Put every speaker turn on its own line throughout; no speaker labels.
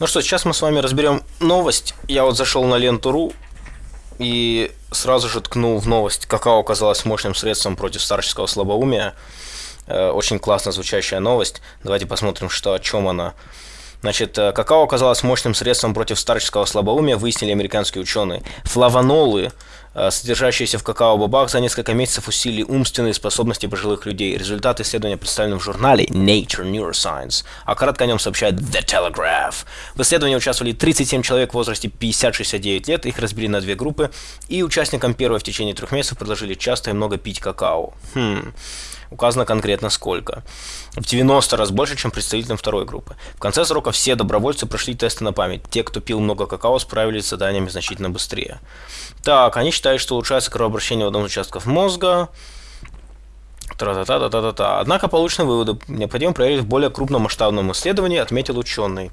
Ну что, сейчас мы с вами разберем новость. Я вот зашел на ленту.ру и сразу же ткнул в новость, какао оказалось мощным средством против старческого слабоумия. Э, очень классно звучащая новость. Давайте посмотрим, что о чем она. Значит, э, какао оказалось мощным средством против старческого слабоумия, выяснили американские ученые. Флавонолы, содержащиеся в какао-бобах, за несколько месяцев усилили умственные способности пожилых людей. Результаты исследования представлены в журнале Nature Neuroscience, а кратко о нем сообщает The Telegraph. В исследовании участвовали 37 человек в возрасте 50-69 лет, их разбили на две группы, и участникам первой в течение трех месяцев предложили часто и много пить какао. Хм указано конкретно сколько. В 90 раз больше, чем представителям второй группы. В конце срока все добровольцы прошли тесты на память. Те, кто пил много какао, справились с заданиями значительно быстрее. Так, они считают, что улучшается кровообращение в одном из участков мозга. Тра-та-та-та-та-та. Однако получены выводы необходимо проверить в более крупном масштабном исследовании, отметил ученый.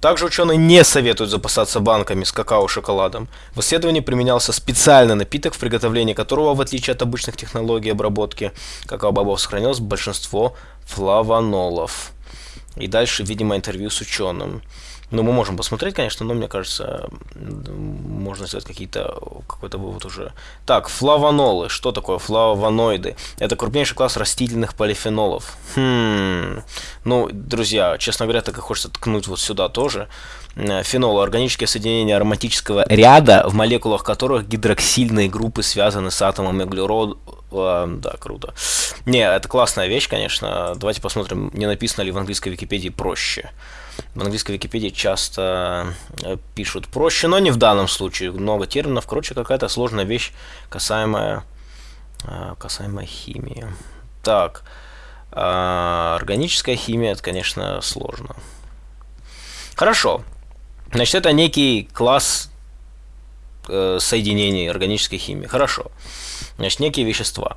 Также ученые не советуют запасаться банками с какао-шоколадом. В исследовании применялся специальный напиток, в приготовлении которого, в отличие от обычных технологий обработки какао-бобов, сохранилось большинство флавонолов. И дальше, видимо, интервью с ученым. Ну, мы можем посмотреть, конечно, но мне кажется, можно сделать какие-то какой-то вывод уже. Так, флавонолы. Что такое флавоноиды? Это крупнейший класс растительных полифенолов. Хм. Ну, друзья, честно говоря, так и хочется ткнуть вот сюда тоже. Э, фенолы – органические соединения ароматического ряда, в молекулах которых гидроксильные группы связаны с атомом углерода. Да, круто. Не, это классная вещь, конечно. Давайте посмотрим, не написано ли в английской Википедии проще. В английской Википедии часто э, пишут проще, но не в данном случае. Много терминов. Короче, какая-то сложная вещь, касаемая, э, касаемая химии. Так, а, органическая химия, это, конечно, сложно. Хорошо. Значит, это некий класс э, соединений органической химии. Хорошо. Значит, некие вещества.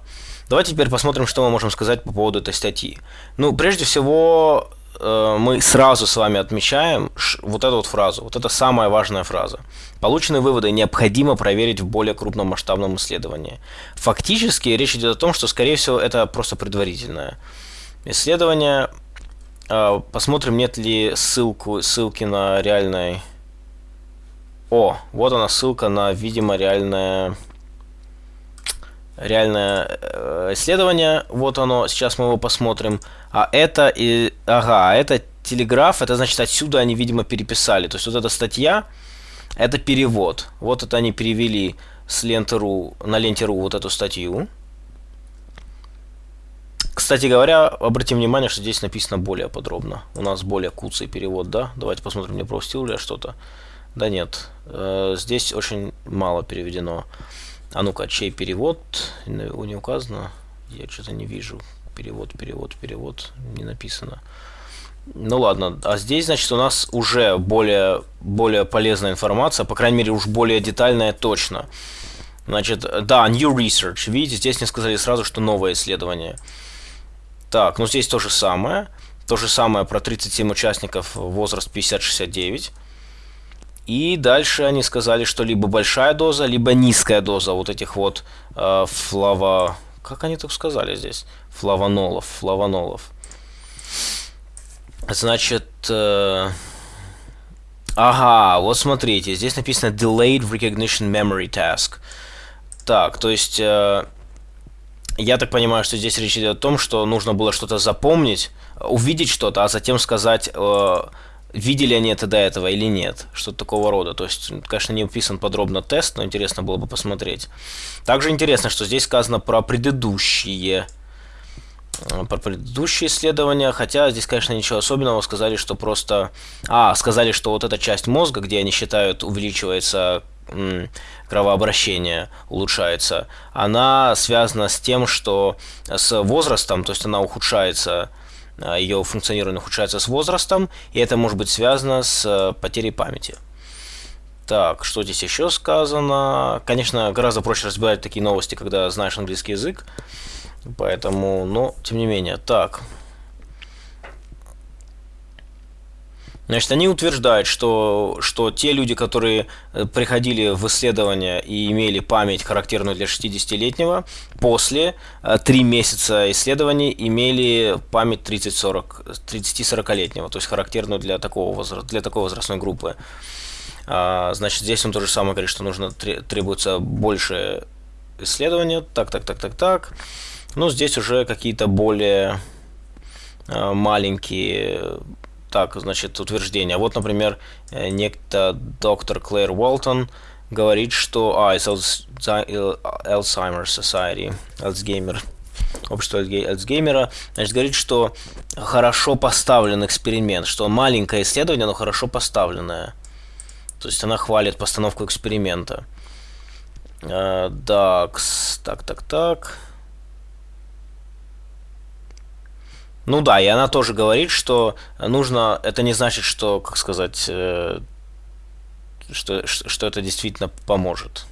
Давайте теперь посмотрим, что мы можем сказать по поводу этой статьи. Ну, прежде всего, э, мы сразу с вами отмечаем вот эту вот фразу. Вот это самая важная фраза. Полученные выводы необходимо проверить в более крупном масштабном исследовании. Фактически речь идет о том, что, скорее всего, это просто предварительное исследование. Э, посмотрим, нет ли ссылку, ссылки на реальное... О, вот она ссылка на, видимо, реальное реальное э, исследование. Вот оно, сейчас мы его посмотрим. А это и... Ага, а это телеграф, это значит отсюда они, видимо, переписали. То есть вот эта статья, это перевод. Вот это они перевели с ленты.ру на ленте.ру вот эту статью. Кстати говоря, обратим внимание, что здесь написано более подробно. У нас более куцый перевод, да? Давайте посмотрим, не пропустил ли я что-то. Да нет, э, здесь очень мало переведено. А ну-ка, чей перевод? Не указано. Я что-то не вижу. Перевод, перевод, перевод. Не написано. Ну ладно, а здесь, значит, у нас уже более, более полезная информация, по крайней мере, уж более детальная точно. Значит, да, new research. Видите, здесь мне сказали сразу, что новое исследование. Так, ну здесь то же самое. То же самое про 37 участников, возраст 50-69. И дальше они сказали, что либо большая доза, либо низкая доза вот этих вот э, флава... Как они так сказали здесь? Флавонолов, флавонолов. Значит... Э, ага, вот смотрите, здесь написано Delayed Recognition Memory Task. Так, то есть... Э, я так понимаю, что здесь речь идет о том, что нужно было что-то запомнить, увидеть что-то, а затем сказать... Э, видели они это до этого или нет, что-то такого рода. То есть, конечно, не описан подробно тест, но интересно было бы посмотреть. Также интересно, что здесь сказано про предыдущие э, про предыдущие исследования, хотя здесь, конечно, ничего особенного, сказали, что просто... А, сказали, что вот эта часть мозга, где они считают увеличивается кровообращение, улучшается, она связана с тем, что с возрастом, то есть она ухудшается ее функционирование ухудшается с возрастом, и это может быть связано с э, потерей памяти. Так, что здесь еще сказано? Конечно, гораздо проще разбирать такие новости, когда знаешь английский язык. Поэтому, но, тем не менее. Так. Значит, они утверждают, что, что те люди, которые э, приходили в исследование и имели память, характерную для 60-летнего, после 3 э, месяца исследований имели память 30-40-летнего, то есть характерную для такого возраста, для такой возрастной группы. А, значит, здесь он то же самое говорит, что нужно требуется больше исследования. Так, так, так, так, так. Ну, здесь уже какие-то более э, маленькие так, значит, утверждения. Вот, например, э, некто доктор Клэр Уолтон говорит, что... А, из Alzheimer's Society, Alzheimer, общество Альцгеймера, значит, говорит, что хорошо поставлен эксперимент, что маленькое исследование, но хорошо поставленное. То есть она хвалит постановку эксперимента. Uh, так, так, так. Ну да, и она тоже говорит, что нужно, это не значит, что, как сказать, э, что, что это действительно поможет.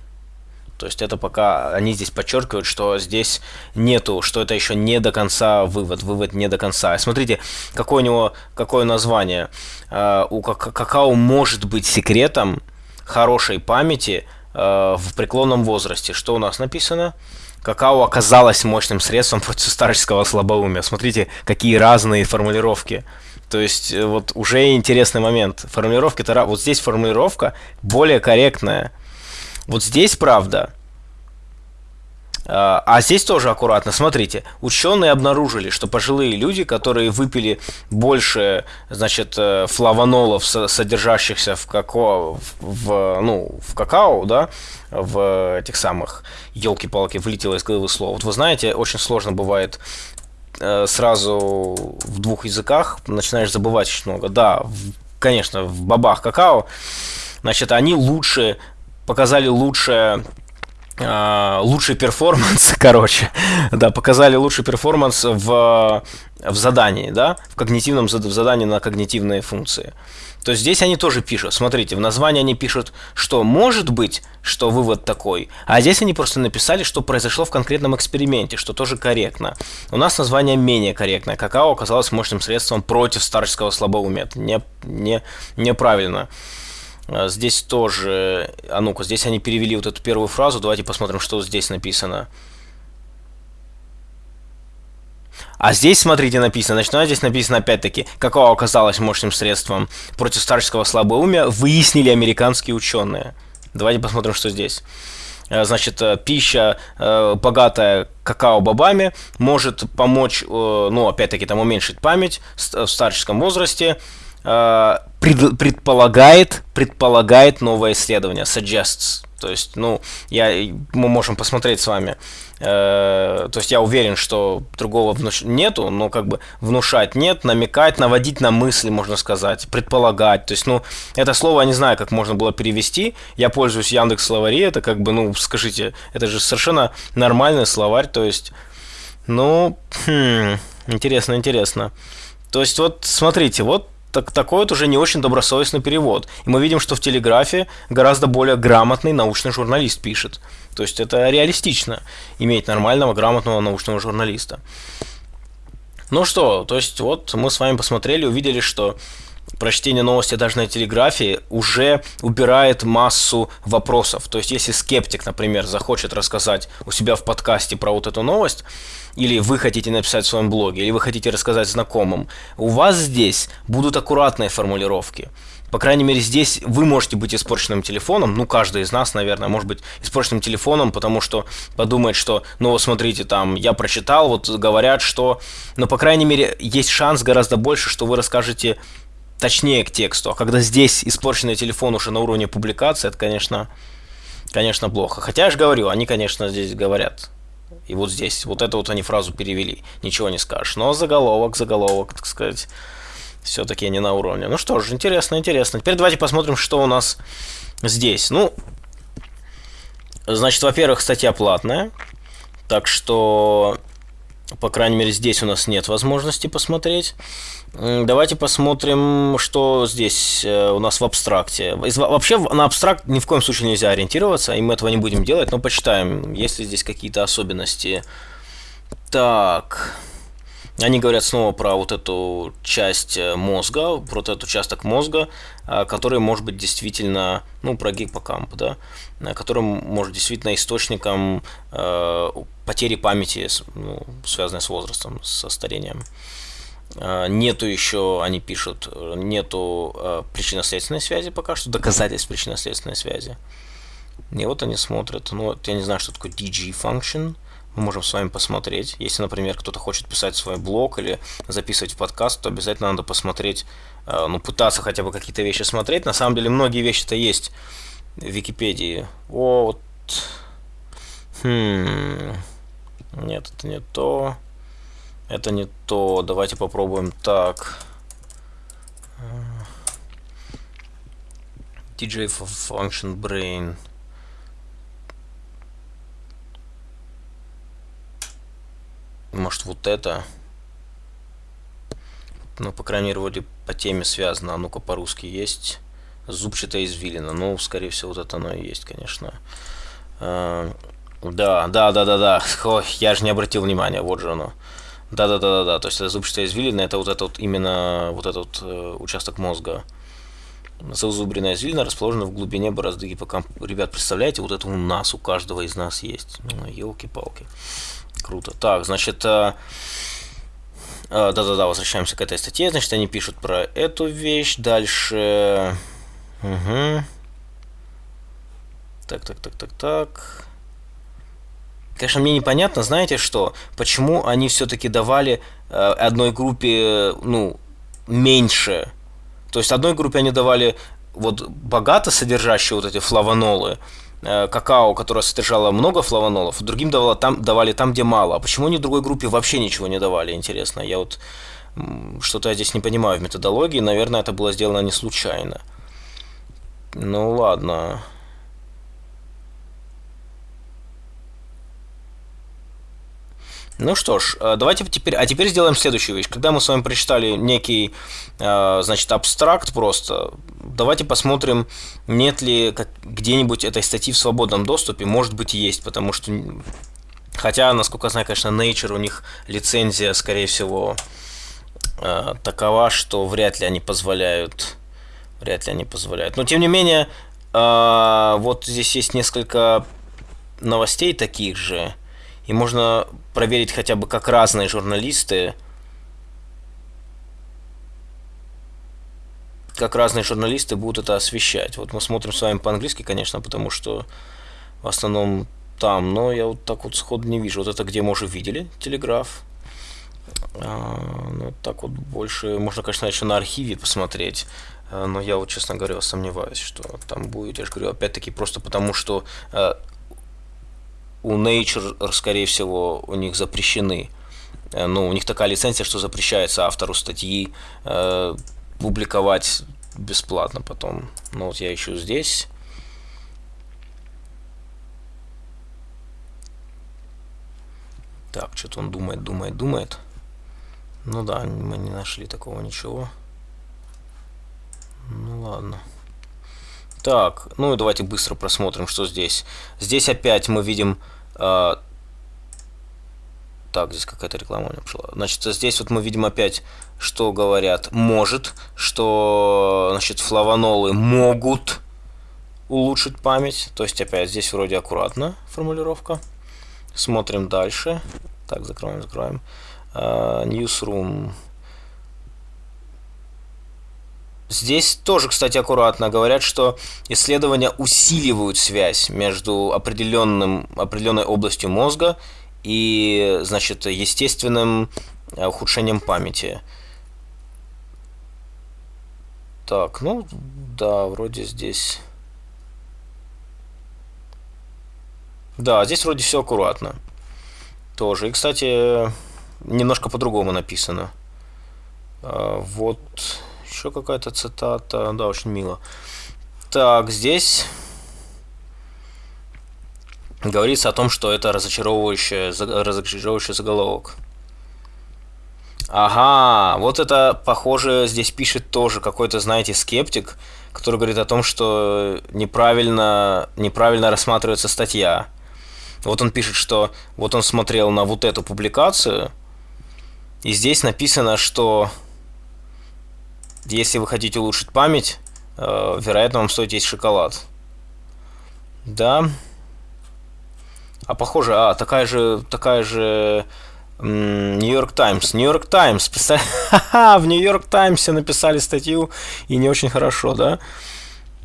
То есть это пока они здесь подчеркивают, что здесь нету, что это еще не до конца вывод, вывод не до конца. Смотрите, какое у него какое название. Э, у какао может быть секретом хорошей памяти э, в преклонном возрасте. Что у нас написано? Какао оказалось мощным средством против старческого слабоумия. Смотрите, какие разные формулировки. То есть, э, вот уже интересный момент. Формулировки-то... Вот здесь формулировка более корректная. Вот здесь, правда, а, а здесь тоже аккуратно. Смотрите, ученые обнаружили, что пожилые люди, которые выпили больше, значит, э, флавонолов, содержащихся в какао, в, ну, в какао, да, в этих самых, елки-палки, вылетело из головы слово. Вот вы знаете, очень сложно бывает э, сразу в двух языках, начинаешь забывать очень много. Да, конечно, в бабах какао, значит, они лучше, показали лучшее лучший перформанс, короче, да, показали лучший перформанс в, в задании, да, в когнитивном в задании на когнитивные функции. То здесь они тоже пишут, смотрите, в названии они пишут, что может быть, что вывод такой, а здесь они просто написали, что произошло в конкретном эксперименте, что тоже корректно. У нас название менее корректное. Какао оказалось мощным средством против старческого слабоумия. Не, не, неправильно. А, здесь тоже, а ну-ка, здесь они перевели вот эту первую фразу, давайте посмотрим, что здесь написано. А здесь, смотрите, написано, ну, здесь написано опять-таки, какого оказалось мощным средством против старческого слабоумия, выяснили американские ученые. Давайте посмотрим, что здесь. А, значит, э, пища, э, богатая какао-бобами, может помочь, э, ну, опять-таки, там уменьшить память в старческом возрасте, а, пред, предполагает, предполагает новое исследование, suggests. То есть, ну, я, мы можем посмотреть с вами. Э, то есть я уверен, что другого внуш... нету, но как бы внушать нет, намекать, наводить на мысли, можно сказать, предполагать. То есть, ну, это слово я не знаю, как можно было перевести. Я пользуюсь Яндекс словари, это как бы, ну, скажите, это же совершенно нормальный словарь, то есть, ну, хм, интересно, интересно. То есть, вот, смотрите, вот так, такой вот уже не очень добросовестный перевод. И мы видим, что в Телеграфе гораздо более грамотный научный журналист пишет. То есть это реалистично, иметь нормального, грамотного научного журналиста. Ну что, то есть вот мы с вами посмотрели, увидели, что прочтение новости даже на телеграфии уже убирает массу вопросов. То есть, если скептик, например, захочет рассказать у себя в подкасте про вот эту новость, или вы хотите написать в своем блоге, или вы хотите рассказать знакомым, у вас здесь будут аккуратные формулировки. По крайней мере, здесь вы можете быть испорченным телефоном, ну, каждый из нас, наверное, может быть испорченным телефоном, потому что подумает, что, ну, вот смотрите, там, я прочитал, вот говорят, что... Но, по крайней мере, есть шанс гораздо больше, что вы расскажете точнее к тексту. А когда здесь испорченный телефон уже на уровне публикации, это, конечно, конечно, плохо. Хотя я же говорю, они, конечно, здесь говорят. И вот здесь, вот эту вот они фразу перевели. Ничего не скажешь. Но заголовок, заголовок, так сказать, все-таки не на уровне. Ну что ж, интересно, интересно. Теперь давайте посмотрим, что у нас здесь. Ну, значит, во-первых, статья платная. Так что по крайней мере, здесь у нас нет возможности посмотреть. Давайте посмотрим, что здесь э, у нас в абстракте. Вообще на абстракт ни в коем случае нельзя ориентироваться, и мы этого не будем делать, но почитаем, есть ли здесь какие-то особенности. Так, Они говорят снова про вот эту часть э, мозга, про этот участок мозга, э, который может быть действительно, ну, про гиппокамп, да, э, который может действительно источником потери памяти, ну, связанной с возрастом, со старением. Нету еще, они пишут, нету причинно-следственной связи пока что, доказательств причинно-следственной связи. И вот они смотрят, ну, я не знаю, что такое DG function, мы можем с вами посмотреть. Если, например, кто-то хочет писать свой блог или записывать подкаст, то обязательно надо посмотреть, э, ну, пытаться хотя бы какие-то вещи смотреть. На самом деле, многие вещи-то есть в Википедии. Вот... Хм... Нет, это не то. Это не то. Давайте попробуем так. DJ Function Brain. Может вот это? Ну, по крайней мере, вроде по теме связано. А ну-ка по-русски есть. Зубчатая извилина. Ну, скорее всего, вот это оно и есть, конечно. А, да, да, да, да, да. Ой, я же не обратил внимания. Вот же оно. Да, да, да, да, да. То есть это зубчатая извилина, это вот этот именно вот этот э, участок мозга. Зазубренная извилина расположена в глубине борозды гиппокампа. Ребят, представляете, вот это у нас, у каждого из нас есть. Ну, елки-палки. Круто. Так, значит, э, э, да-да-да, возвращаемся к этой статье. Значит, они пишут про эту вещь. Дальше... Угу. Так, так, так, так, так. Конечно, мне непонятно, знаете что, почему они все-таки давали э, одной группе, ну, меньше. То есть одной группе они давали вот богато содержащие вот эти флавонолы, какао, которое содержало много флавонолов, другим давало там, давали там, где мало. А почему они другой группе вообще ничего не давали, интересно? Я вот что-то я здесь не понимаю в методологии. Наверное, это было сделано не случайно. Ну ладно. Ну что ж, э, давайте теперь, а теперь сделаем следующую вещь. Когда мы с вами прочитали некий, э, значит, абстракт просто, давайте посмотрим, нет ли где-нибудь этой статьи в свободном доступе. Может быть, есть, потому что, хотя, насколько я знаю, конечно, Nature, у них лицензия, скорее всего, э, такова, что вряд ли они позволяют, вряд ли они позволяют. Но, тем не менее, вот здесь есть несколько новостей таких же, и можно проверить хотя бы, как разные журналисты, как разные журналисты будут это освещать. Вот мы смотрим с вами по-английски, конечно, потому что в основном там, но я вот так вот сходу не вижу. Вот это где мы уже видели, телеграф. А, ну, так вот больше, можно, конечно, еще на архиве посмотреть, а, но я вот, честно говоря, сомневаюсь, что там будет, я же говорю, опять-таки, просто потому что а, у Nature, скорее всего, у них запрещены. Э, ну, у них такая лицензия, что запрещается автору статьи э, публиковать бесплатно потом. Ну, вот я ищу здесь. Так, что-то он думает, думает, думает. Ну да, мы не нашли такого ничего. Ну ладно. Так, ну и давайте быстро просмотрим, что здесь. Здесь опять мы видим... Э, так, здесь какая-то реклама у меня пошла. Значит, здесь вот мы видим опять, что говорят может, что, значит, флавонолы могут улучшить память. То есть, опять, здесь вроде аккуратно формулировка. Смотрим дальше. Так, закроем, закроем. Uh, newsroom Здесь тоже, кстати, аккуратно говорят, что исследования усиливают связь между определенным, определенной областью мозга и, значит, естественным э, ухудшением памяти. Так, ну, да, вроде здесь... Да, здесь вроде все аккуратно. Тоже. И, кстати, немножко по-другому написано. А, вот еще какая-то цитата. Да, очень мило. Так, здесь говорится о том, что это разочаровывающий, разочаровывающий заголовок. Ага, вот это, похоже, здесь пишет тоже какой-то, знаете, скептик, который говорит о том, что неправильно, неправильно рассматривается статья. Вот он пишет, что вот он смотрел на вот эту публикацию, И здесь написано, что если вы хотите улучшить память, э, вероятно, вам стоит есть шоколад. Да. А похоже, а, такая же, такая же Нью-Йорк Таймс. Нью-Йорк Таймс. В Нью-Йорк Таймсе написали статью, и не очень хорошо, да?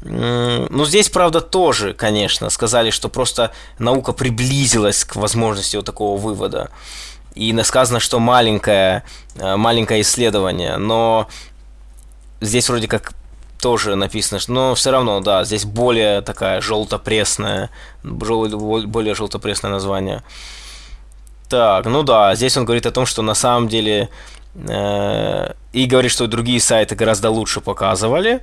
Ну, здесь, правда, тоже, конечно, сказали, что просто наука приблизилась к возможности вот такого вывода. И сказано, что маленькое, э, маленькое исследование, но здесь вроде как тоже написано, но все равно, да, здесь более такая желто-пресная, более желто-пресное название. Так, ну да, здесь он говорит о том, что на самом деле э, и говорит, что другие сайты гораздо лучше показывали.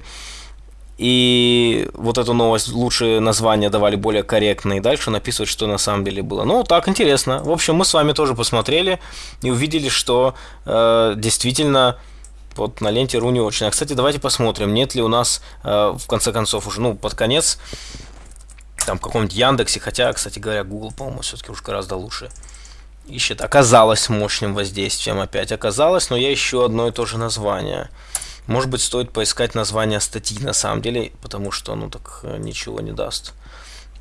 И вот эту новость лучшие названия давали более корректные. Дальше он описывает, что на самом деле было. Ну, так, интересно. В общем, мы с вами тоже посмотрели и увидели, что э, действительно вот на ленте Ру не очень. А, кстати, давайте посмотрим, нет ли у нас, э, в конце концов, уже, ну, под конец, там, в каком-нибудь Яндексе, хотя, кстати говоря, Google, по-моему, все-таки уж гораздо лучше ищет. Оказалось мощным воздействием опять. Оказалось, но я ищу одно и то же название. Может быть, стоит поискать название статьи на самом деле, потому что, ну, так э, ничего не даст.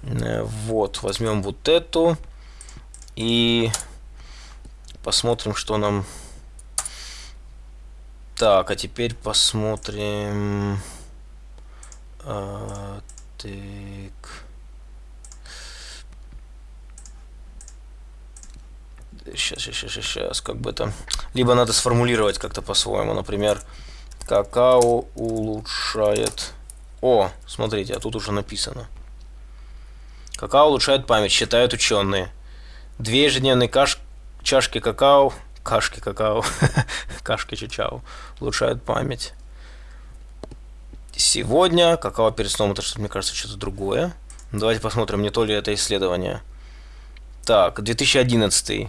Э, вот, возьмем вот эту и посмотрим, что нам так, а теперь посмотрим. А, так. Сейчас, сейчас, сейчас, сейчас, как бы это... Либо надо сформулировать как-то по-своему. Например, какао улучшает... О, смотрите, а тут уже написано. Какао улучшает память, считают ученые. Две ежедневные каш... чашки какао кашки какао, кашки чачао улучшают память. Сегодня какао перед сном, это что мне кажется что-то другое. Давайте посмотрим, не то ли это исследование. Так, 2011.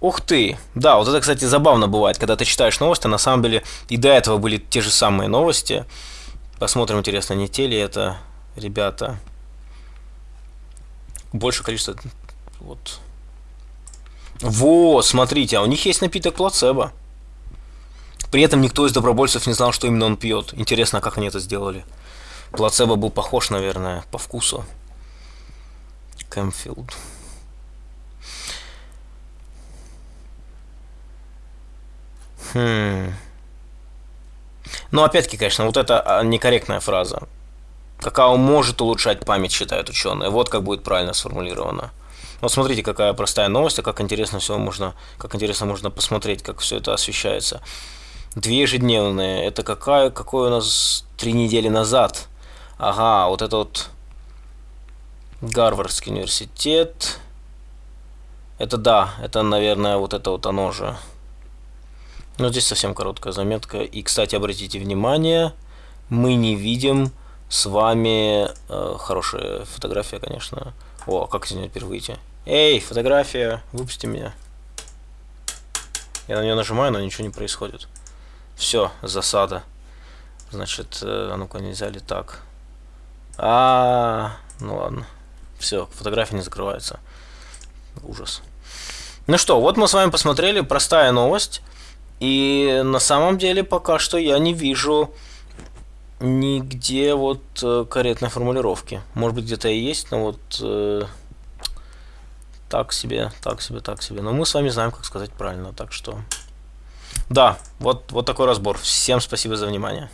Ух ты! Да, вот это, кстати, забавно бывает, когда ты читаешь новости, на самом деле и до этого были те же самые новости. Посмотрим, интересно, не те ли это ребята. Больше количество... Вот, вот, смотрите, а у них есть напиток плацебо. При этом никто из добровольцев не знал, что именно он пьет. Интересно, как они это сделали. Плацебо был похож, наверное, по вкусу. Кэмфилд. Хм. Ну, опять-таки, конечно, вот это а, некорректная фраза. Какао может улучшать память, считают ученые. Вот как будет правильно сформулировано. Вот смотрите, какая простая новость, а как интересно все можно, как интересно можно посмотреть, как все это освещается. Две ежедневные. Это какая, какой у нас три недели назад? Ага, вот это вот Гарвардский университет. Это да, это, наверное, вот это вот оно же. Но здесь совсем короткая заметка. И, кстати, обратите внимание, мы не видим с вами... Э, хорошая фотография, конечно. О, как из нее теперь выйти? Эй, фотография, выпусти меня. Я на нее нажимаю, но ничего не происходит. Все, засада. Значит, э, а ну-ка, нельзя ли так? А, -а, а, ну ладно. Все, фотография не закрывается. Ужас. Ну что, вот мы с вами посмотрели, простая новость. И на самом деле пока что я не вижу нигде вот э, корректной формулировки. Может быть где-то и есть, но вот э, так себе, так себе, так себе. Но мы с вами знаем, как сказать правильно, так что... Да, вот, вот такой разбор. Всем спасибо за внимание.